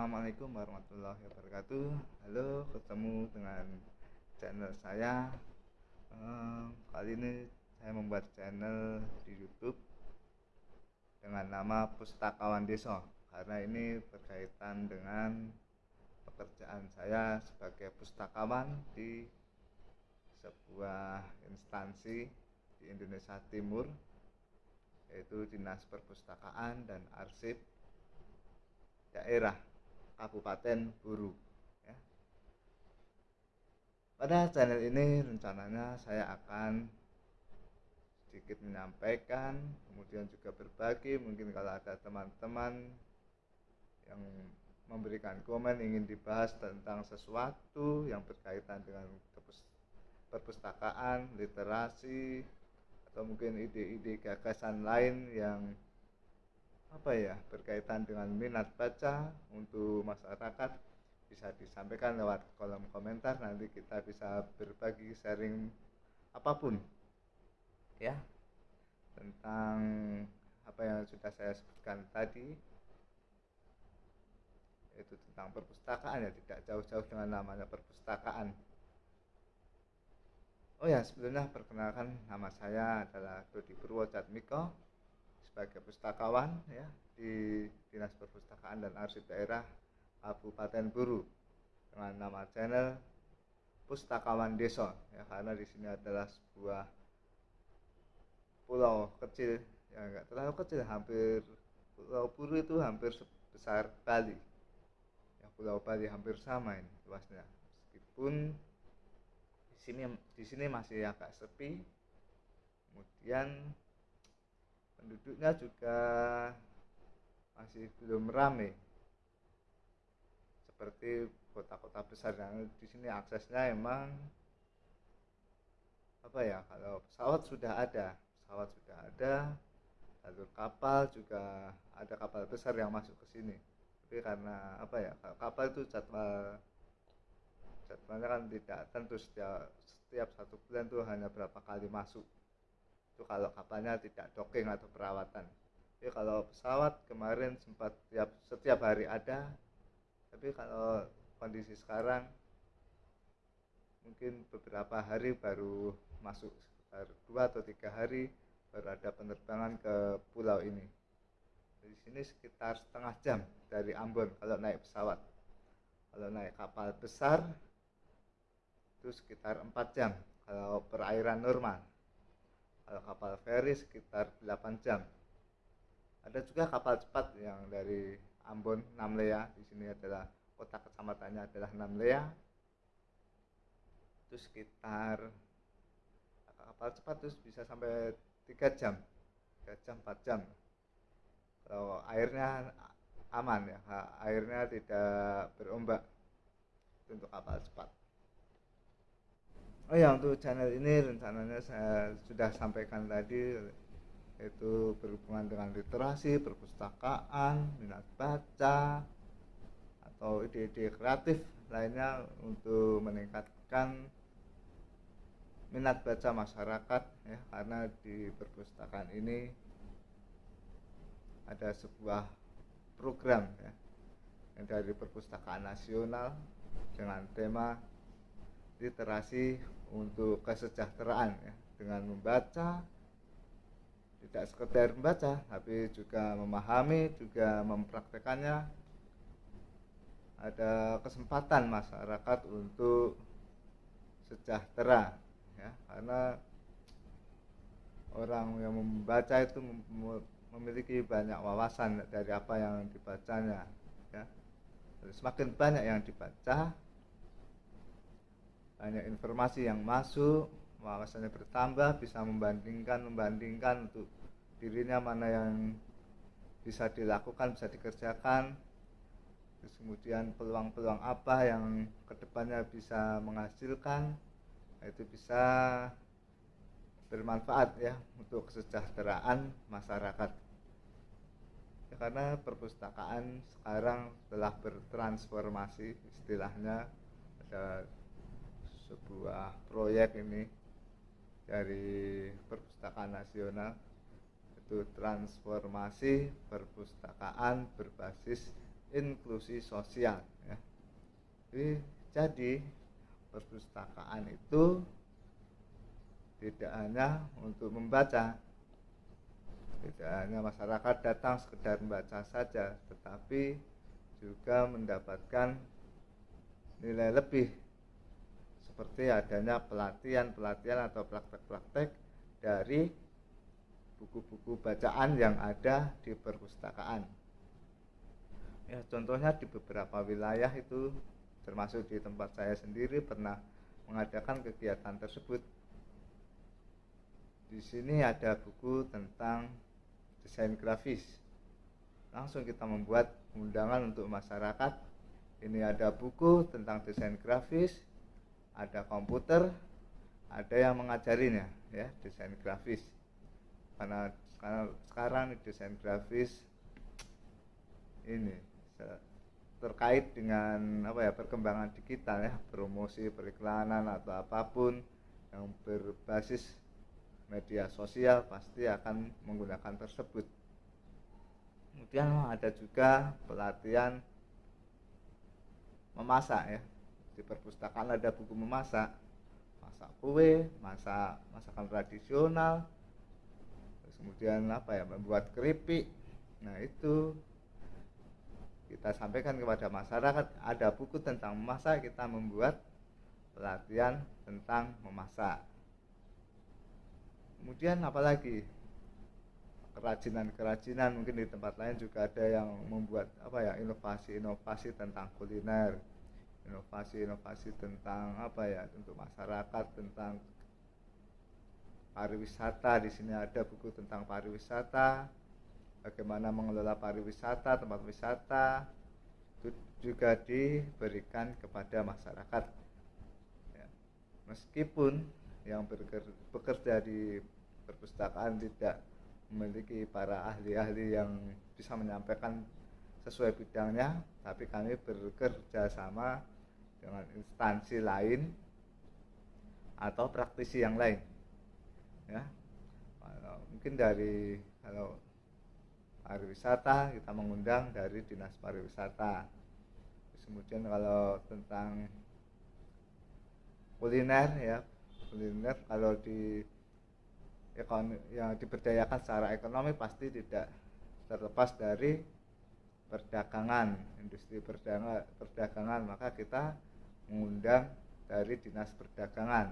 Assalamualaikum warahmatullahi wabarakatuh. Halo, ketemu dengan channel saya. Ehm, kali ini saya membuat channel di YouTube dengan nama Pustakawan Desa karena ini berkaitan dengan pekerjaan saya sebagai pustakawan di sebuah instansi di Indonesia Timur yaitu Dinas Perpustakaan dan Arsip daerah Kabupaten Buru ya. pada channel ini rencananya saya akan sedikit menyampaikan kemudian juga berbagi mungkin kalau ada teman-teman yang memberikan komen ingin dibahas tentang sesuatu yang berkaitan dengan perpustakaan, literasi, atau mungkin ide-ide gagasan lain yang apa ya berkaitan dengan minat baca untuk masyarakat bisa disampaikan lewat kolom komentar. Nanti kita bisa berbagi sharing apa pun ya tentang apa yang sudah saya sebutkan tadi. Yaitu tentang perpustakaan ya tidak jauh-jauh dengan namanya perpustakaan. Oh ya, sebelumnya perkenalkan nama saya adalah Dodi Purwojatmiko sebagai pustakawan ya di Dinas Perpustakaan dan Arsip Daerah Kabupaten Buru dengan nama channel Pustakawan Desa ya karena di sini adalah sebuah pulau kecil yang enggak terlalu kecil hampir Pulau Buru itu hampir sebesar Bali. Ya Pulau Bali hampir sama ini luasnya. Meskipun sini di sini masih agak sepi kemudian penduduknya juga masih belum ramai seperti kota-kota besar yang di sini aksesnya emang apa ya kalau pesawat sudah ada pesawat sudah ada jalur kapal juga ada kapal besar yang masuk ke sini. Tapi karena apa ya kapal itu jadwal jadwalnya kan tidak tentu setiap setiap satu bulan tuh hanya berapa kali masuk itu kalau kapalnya tidak docking atau perawatan. Tapi kalau pesawat kemarin sempat setiap setiap hari ada tapi kalau kondisi sekarang mungkin beberapa hari baru masuk sekitar dua atau tiga hari baru ada penerbangan ke pulau ini. Di sini sekitar setengah jam dari Ambon kalau naik pesawat. Kalau naik kapal besar itu sekitar 4 jam kalau perairan normal kalau kapal feri sekitar 8 jam. Ada juga kapal cepat yang dari Ambon Namlea. Di sini adalah kota kecamatannya adalah Namlea. Itu sekitar kapal cepat terus bisa sampai 3 jam. 3 jam 4 jam. Kalau airnya aman ya airnya tidak berombak untuk kapal cepat oh ya untuk channel ini rencananya saya sudah sampaikan tadi yaitu berhubungan dengan literasi, perpustakaan, minat baca, atau ide-ide kreatif lainnya untuk meningkatkan minat baca masyarakat ya. Karena di perpustakaan ini ada sebuah program ya yang dari perpustakaan nasional dengan tema literasi untuk kesejahteraan ya. Dengan membaca tidak sekedar membaca tapi juga memahami juga mempraktekannya. Ada kesempatan masyarakat untuk sejahtera ya. Karena orang yang membaca itu memiliki banyak wawasan dari apa yang dibacanya ya. Semakin banyak yang dibaca banyak informasi yang masuk wawasannya bertambah bisa membandingkan membandingkan untuk dirinya mana yang bisa dilakukan bisa dikerjakan. Terus kemudian peluang-peluang apa yang ke depannya bisa menghasilkan nah, itu bisa bermanfaat ya untuk kesejahteraan masyarakat. Ya, karena perpustakaan sekarang telah bertransformasi istilahnya. Ada sebuah proyek ini dari perpustakaan nasional itu transformasi perpustakaan berbasis inklusi sosial ya. Jadi, jadi perpustakaan itu tidak hanya untuk membaca tidak hanya masyarakat datang sekedar membaca saja tetapi juga mendapatkan nilai lebih seperti adanya pelatihan-pelatihan atau praktek-praktek dari buku-buku bacaan yang ada di perpustakaan. Ya, contohnya di beberapa wilayah itu termasuk di tempat saya sendiri pernah mengadakan kegiatan tersebut. Di sini ada buku tentang desain grafis. Langsung kita membuat undangan untuk masyarakat. Ini ada buku tentang desain grafis, ada komputer, ada yang mengajarinya ya desain grafis. Karena sekarang, sekarang desain grafis ini terkait dengan apa ya perkembangan digital ya promosi periklanan atau apa pun yang berbasis media sosial pasti akan menggunakan tersebut kemudian ada juga pelatihan memasak ya di perpustakaan ada buku memasak. Masak kue masak masakan tradisional. Terus kemudian apa ya membuat keripik. Nah itu kita sampaikan kepada masyarakat ada buku tentang memasak kita membuat pelatihan tentang memasak. Kemudian apalagi kerajinan-kerajinan mungkin di tempat lain juga ada yang membuat apa ya inovasi-inovasi tentang kuliner inovasi-inovasi tentang apa ya untuk masyarakat tentang pariwisata di sini ada buku tentang pariwisata bagaimana mengelola pariwisata, tempat wisata itu juga diberikan kepada masyarakat. Ya. Meskipun yang bekerja di perpustakaan tidak memiliki para ahli-ahli yang bisa menyampaikan sesuai bidangnya, tapi kami bekerja sama dengan instansi lain atau praktisi yang lain. Ya, mungkin dari kalau pariwisata kita mengundang dari dinas pariwisata. Kemudian kalau tentang kuliner ya kuliner kalau di yang diberdayakan secara ekonomi pasti tidak terlepas dari perdagangan industri perdagangan. Maka kita mengundang dari dinas perdagangan.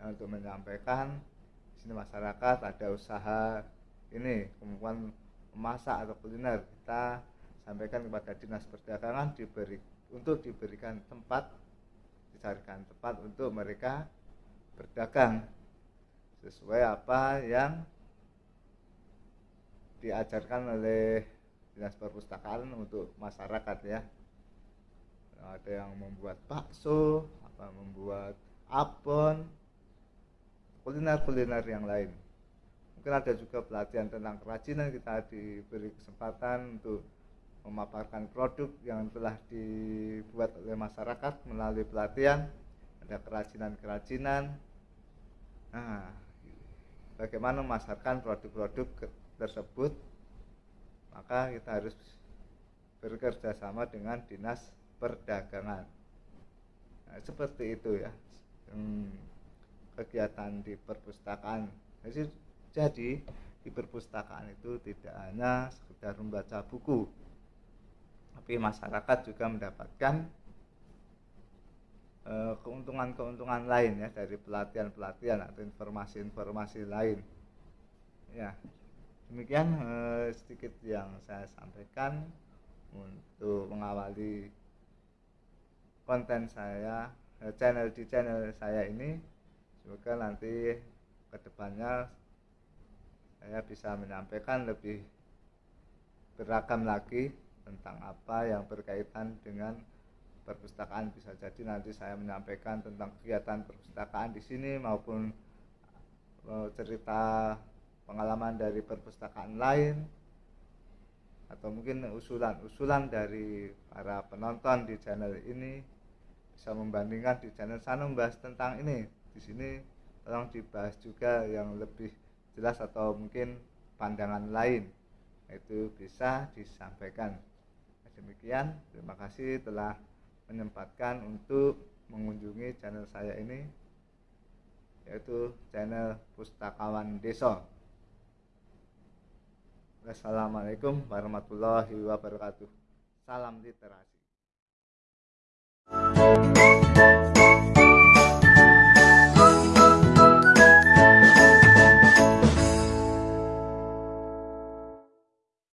Ya, untuk menyampaikan di sini masyarakat ada usaha ini kemampuan memasak atau kuliner. Kita sampaikan kepada dinas perdagangan diberi untuk diberikan tempat dicarikan tempat untuk mereka berdagang sesuai apa yang diajarkan oleh dinas perpustakaan untuk masyarakat ya ada yang membuat bakso apa membuat abon kuliner-kuliner yang lain. Mungkin ada juga pelatihan tentang kerajinan kita diberi kesempatan untuk memaparkan produk yang telah dibuat oleh masyarakat melalui pelatihan. Ada kerajinan-kerajinan. Nah bagaimana memasarkan produk-produk tersebut? Maka kita harus bekerja sama dengan dinas perdagangan nah, seperti itu ya hmm, kegiatan di perpustakaan jadi jadi di perpustakaan itu tidak hanya sekedar membaca buku, tapi masyarakat juga mendapatkan eh, keuntungan-keuntungan lain ya dari pelatihan-pelatihan atau informasi-informasi lain. Ya, demikian eh, sedikit yang saya sampaikan untuk mengawali konten saya eh, channel di channel saya ini. Semoga nanti ke depannya saya bisa menyampaikan lebih beragam lagi tentang apa yang berkaitan dengan perpustakaan bisa jadi nanti saya menyampaikan tentang kegiatan perpustakaan di sini maupun eh, cerita pengalaman dari perpustakaan lain atau mungkin usulan-usulan dari para penonton di channel ini bisa membandingkan di channel sana membahas tentang ini. Di sini tolong dibahas juga yang lebih jelas atau mungkin pandangan lain. Itu bisa disampaikan. Nah, demikian. Terima kasih telah menyempatkan untuk mengunjungi channel saya ini yaitu channel Pustakawan Deso Wassalamualaikum warahmatullahi wabarakatuh. Salam literasi. Música